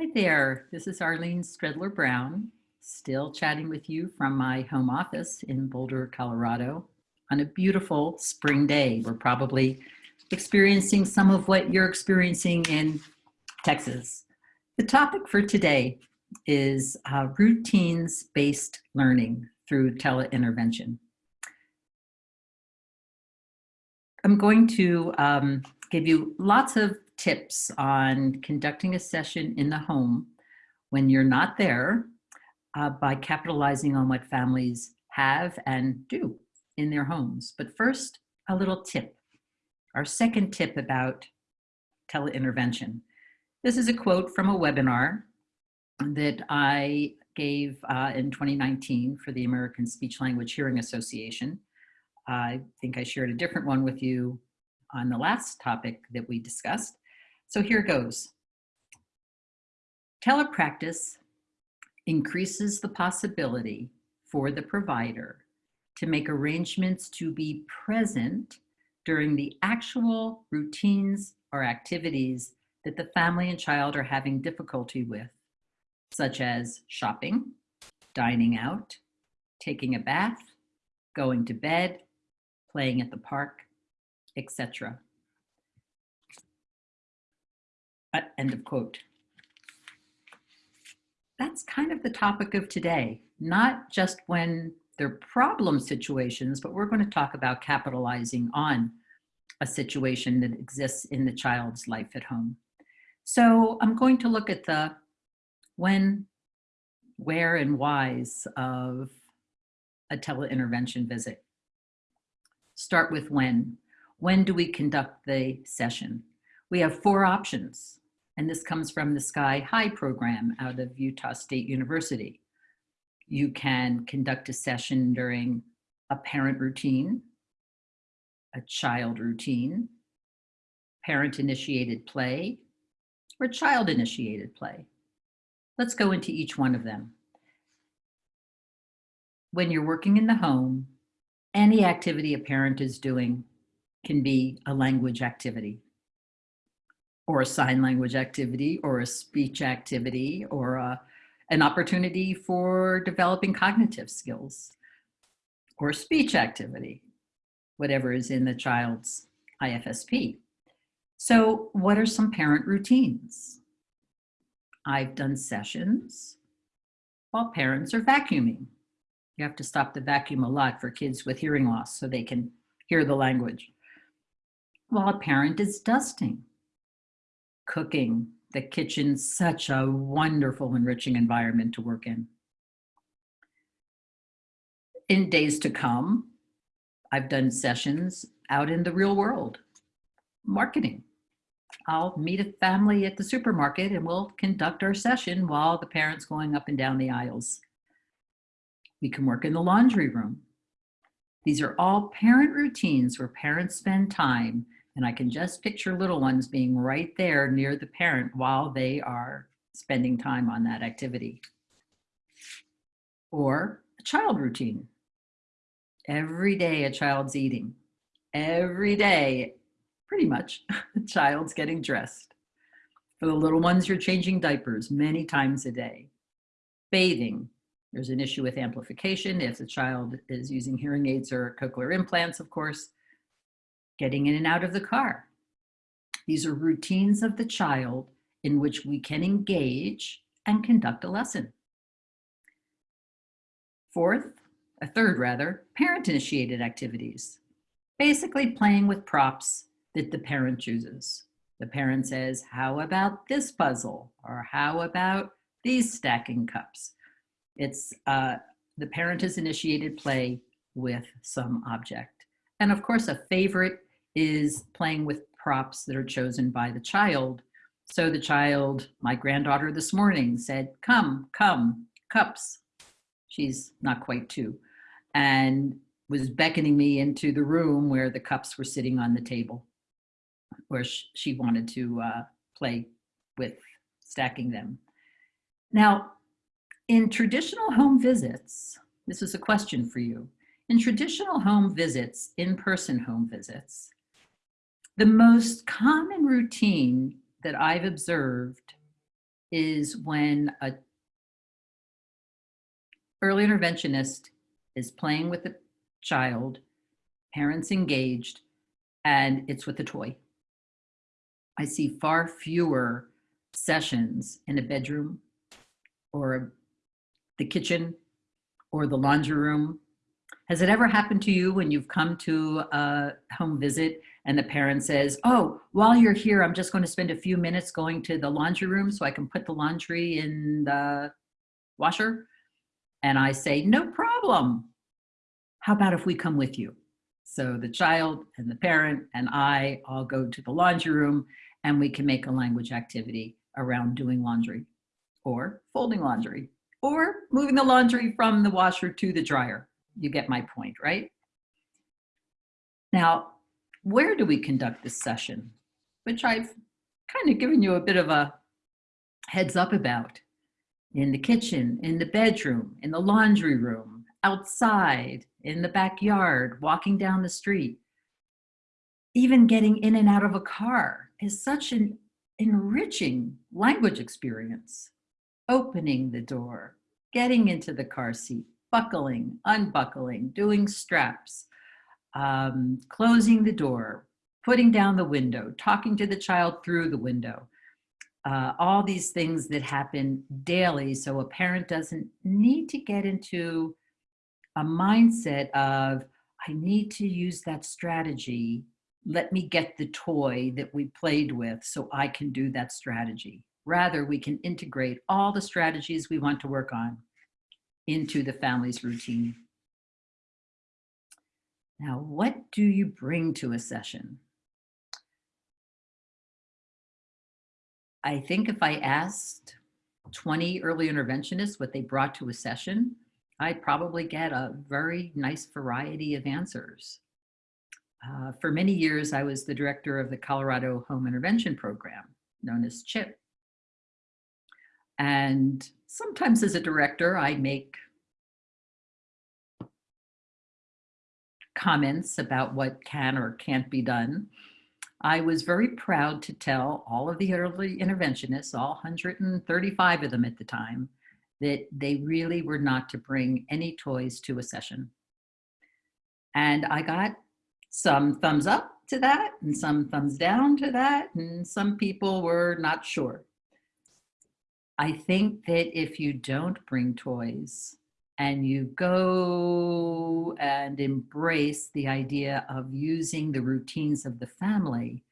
Hi there, this is Arlene Stredler Brown, still chatting with you from my home office in Boulder, Colorado on a beautiful spring day. We're probably experiencing some of what you're experiencing in Texas. The topic for today is uh, routines-based learning through teleintervention. I'm going to um, give you lots of tips on conducting a session in the home when you're not there uh, by capitalizing on what families have and do in their homes. But first, a little tip. Our second tip about teleintervention. This is a quote from a webinar that I gave uh, in 2019 for the American Speech Language Hearing Association. I think I shared a different one with you on the last topic that we discussed. So here goes. Telepractice increases the possibility for the provider to make arrangements to be present during the actual routines or activities that the family and child are having difficulty with, such as shopping, dining out, taking a bath, going to bed, playing at the park, etc. Uh, end of quote. That's kind of the topic of today, not just when they're problem situations, but we're going to talk about capitalizing on a situation that exists in the child's life at home. So I'm going to look at the when, where, and whys of a teleintervention visit. Start with when. When do we conduct the session? We have four options. And this comes from the SKI-HI program out of Utah State University. You can conduct a session during a parent routine, a child routine, parent-initiated play, or child-initiated play. Let's go into each one of them. When you're working in the home, any activity a parent is doing can be a language activity or a sign language activity or a speech activity or a, an opportunity for developing cognitive skills or speech activity, whatever is in the child's IFSP. So what are some parent routines? I've done sessions while parents are vacuuming. You have to stop the vacuum a lot for kids with hearing loss so they can hear the language. While a parent is dusting cooking, the kitchen, such a wonderful, enriching environment to work in. In days to come, I've done sessions out in the real world, marketing. I'll meet a family at the supermarket and we'll conduct our session while the parent's going up and down the aisles. We can work in the laundry room. These are all parent routines where parents spend time and I can just picture little ones being right there near the parent while they are spending time on that activity. Or a child routine. Every day a child's eating. Every day, pretty much, the child's getting dressed. For the little ones, you're changing diapers many times a day. Bathing. There's an issue with amplification if the child is using hearing aids or cochlear implants, of course getting in and out of the car. These are routines of the child in which we can engage and conduct a lesson. Fourth, a third rather, parent-initiated activities. Basically playing with props that the parent chooses. The parent says, how about this puzzle? Or how about these stacking cups? It's uh, the parent has initiated play with some object. And of course, a favorite is playing with props that are chosen by the child. So the child, my granddaughter this morning said, come, come, cups. She's not quite two. And was beckoning me into the room where the cups were sitting on the table where she wanted to uh, play with stacking them. Now, in traditional home visits, this is a question for you. In traditional home visits, in-person home visits, the most common routine that I've observed is when a early interventionist is playing with the child, parents engaged, and it's with a toy. I see far fewer sessions in a bedroom or the kitchen or the laundry room. Has it ever happened to you when you've come to a home visit and the parent says, oh, while you're here, I'm just going to spend a few minutes going to the laundry room so I can put the laundry in the washer? And I say, no problem. How about if we come with you? So the child and the parent and I all go to the laundry room and we can make a language activity around doing laundry or folding laundry or moving the laundry from the washer to the dryer. You get my point, right? Now, where do we conduct this session? Which I've kind of given you a bit of a heads up about. In the kitchen, in the bedroom, in the laundry room, outside, in the backyard, walking down the street. Even getting in and out of a car is such an enriching language experience. Opening the door, getting into the car seat, buckling, unbuckling, doing straps, um, closing the door, putting down the window, talking to the child through the window, uh, all these things that happen daily. So a parent doesn't need to get into a mindset of, I need to use that strategy. Let me get the toy that we played with so I can do that strategy. Rather, we can integrate all the strategies we want to work on into the family's routine. Now, what do you bring to a session? I think if I asked 20 early interventionists what they brought to a session, I'd probably get a very nice variety of answers. Uh, for many years, I was the director of the Colorado Home Intervention Program, known as CHIP. And sometimes as a director, I make comments about what can or can't be done. I was very proud to tell all of the early interventionists, all 135 of them at the time, that they really were not to bring any toys to a session. And I got some thumbs up to that and some thumbs down to that, and some people were not sure. I think that if you don't bring toys, and you go and embrace the idea of using the routines of the family,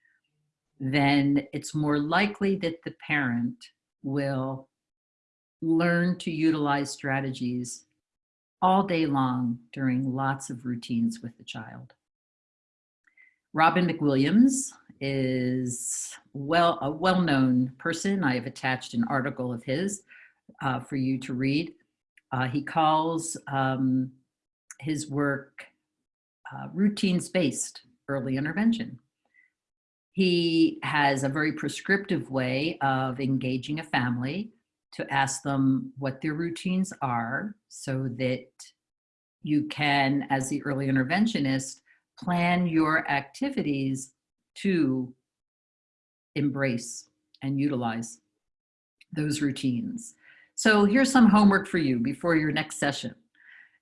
then it's more likely that the parent will learn to utilize strategies all day long during lots of routines with the child. Robin McWilliams is well a well-known person. I have attached an article of his uh, for you to read. Uh, he calls um, his work uh, routines-based early intervention. He has a very prescriptive way of engaging a family to ask them what their routines are so that you can, as the early interventionist, plan your activities to embrace and utilize those routines. So here's some homework for you before your next session.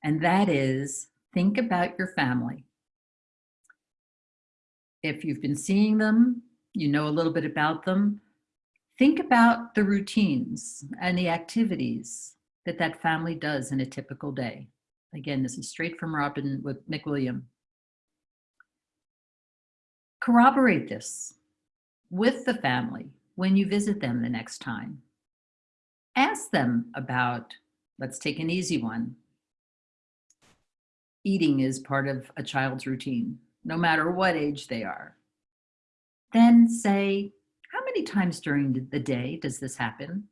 And that is think about your family. If you've been seeing them, you know a little bit about them, think about the routines and the activities that that family does in a typical day. Again, this is straight from Robin with Nick McWilliam. Corroborate this with the family when you visit them the next time ask them about, let's take an easy one. Eating is part of a child's routine, no matter what age they are. Then say, how many times during the day does this happen?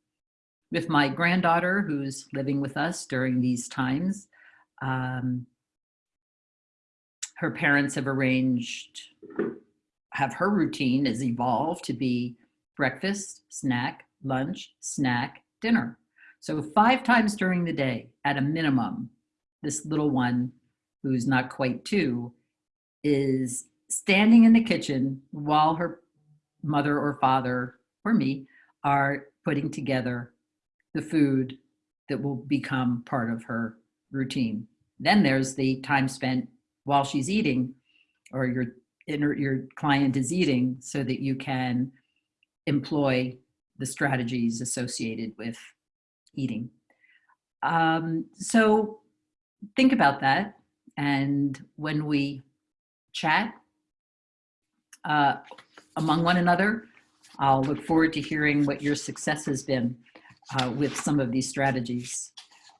With my granddaughter who's living with us during these times, um, her parents have arranged, have her routine has evolved to be breakfast, snack, lunch, snack, dinner. So five times during the day, at a minimum, this little one who's not quite two is standing in the kitchen while her mother or father or me are putting together the food that will become part of her routine. Then there's the time spent while she's eating or your your client is eating so that you can employ the strategies associated with eating. Um, so think about that. And when we chat uh, among one another, I'll look forward to hearing what your success has been uh, with some of these strategies.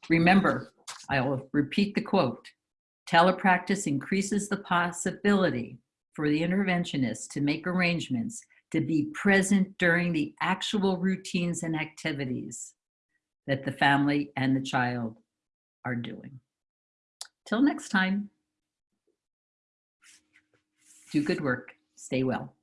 Remember, I'll repeat the quote, telepractice increases the possibility for the interventionist to make arrangements to be present during the actual routines and activities that the family and the child are doing. Till next time, do good work, stay well.